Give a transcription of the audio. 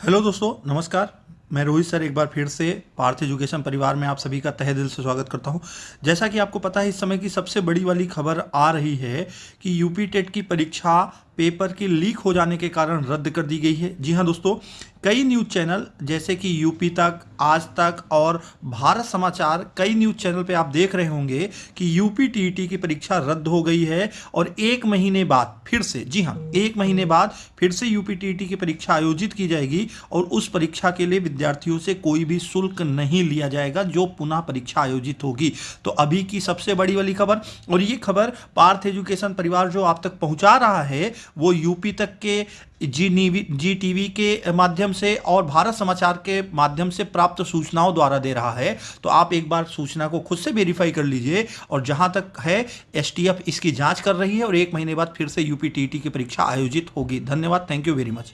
Hello दोस्तों, नमस्कार। मैं रोहित सर एक बार फिर से पार्थ एजुकेशन परिवार में आप सभी का तहे दिल से स्वागत करता हूँ। जैसा कि आपको पता है, इस समय की सबसे बड़ी वाली खबर आ रही है कि यूपी टेट की परीक्षा पेपर की लीक हो जाने के कारण रद्द कर दी गई है। जी हाँ दोस्तों, कई न्यूज़ चैनल, जैसे कि यूपी तक, आज तक और भारत समाचार, कई न्यूज़ चैनल पे आप देख रहे होंगे कि यूपी टीईटी की परीक्षा रद्द हो गई है और एक महीने बाद फिर से, जी हाँ एक महीने बाद फिर से यूपी टीईटी की परीक्षा आयोजित की जाएगी और उस परीक्षा के लिए विद्यार्थियों से कोई भी शुल्क नहीं लिया जाएगा जो पुनः परीक्षा आयोजित होगी। तो अभी की सबसे बड़ी वाली खबर, और ये खबर पार्थ एजुकेशन परिवार जो आप तक पहुँचा रहा है वो यूपी तक के जी नीवी, जी टीवी के माध्यम से और भारत समाचार के माध्यम से प्राप्त सूचनाओं द्वारा दे रहा है। तो आप एक बार सूचना को खुद से वेरीफाई कर लीजिए और जहाँ तक है एसटीएफ इसकी जाँच कर रही है और एक महीने बाद फिर से यूपी टीटी की परीक्षा आयोजित होगी। धन्यवाद थैंक यू वेरी मच